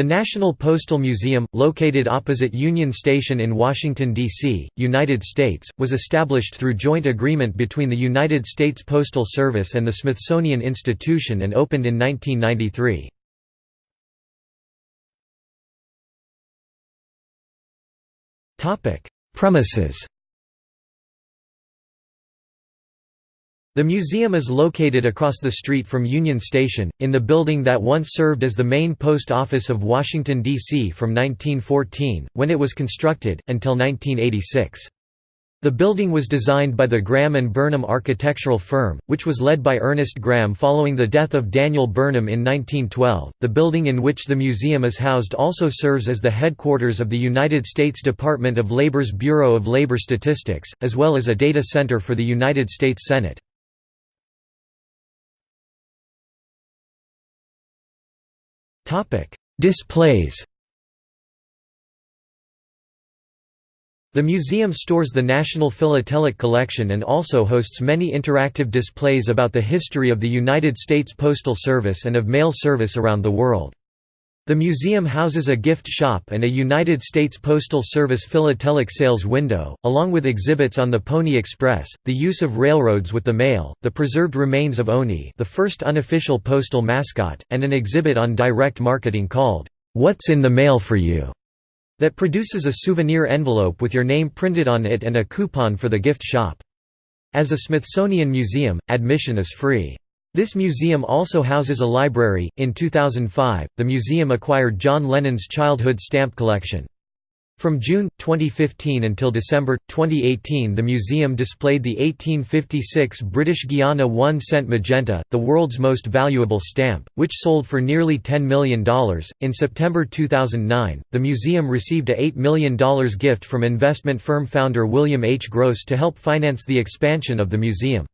The National Postal Museum, located opposite Union Station in Washington, D.C., United States, was established through joint agreement between the United States Postal Service and the Smithsonian Institution and opened in 1993. Premises The museum is located across the street from Union Station, in the building that once served as the main post office of Washington, D.C. from 1914, when it was constructed, until 1986. The building was designed by the Graham and Burnham architectural firm, which was led by Ernest Graham following the death of Daniel Burnham in 1912. The building in which the museum is housed also serves as the headquarters of the United States Department of Labor's Bureau of Labor Statistics, as well as a data center for the United States Senate. Displays The museum stores the National Philatelic Collection and also hosts many interactive displays about the history of the United States Postal Service and of mail service around the world. The museum houses a gift shop and a United States Postal Service philatelic sales window, along with exhibits on the Pony Express, the use of railroads with the mail, the preserved remains of Owney the first unofficial postal mascot, and an exhibit on direct marketing called, "'What's in the Mail for You' that produces a souvenir envelope with your name printed on it and a coupon for the gift shop. As a Smithsonian museum, admission is free. This museum also houses a library. In 2005, the museum acquired John Lennon's childhood stamp collection. From June 2015 until December 2018, the museum displayed the 1856 British Guiana 1 cent magenta, the world's most valuable stamp, which sold for nearly $10 million. In September 2009, the museum received a $8 million gift from investment firm founder William H. Gross to help finance the expansion of the museum.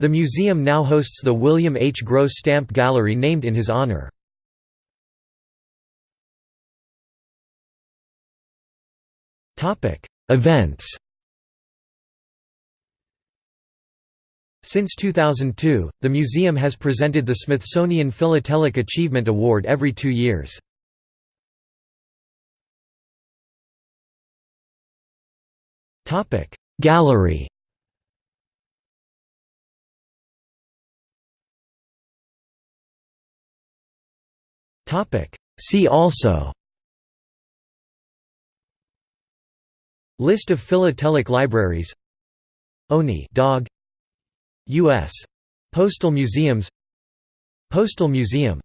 The museum now hosts the William H. Gross Stamp Gallery named in his honor. Events Since 2002, the museum has presented the Smithsonian Philatelic Achievement Award every two years. Gallery See also. List of philatelic libraries. Owney dog. U.S. Postal Museums. Postal Museum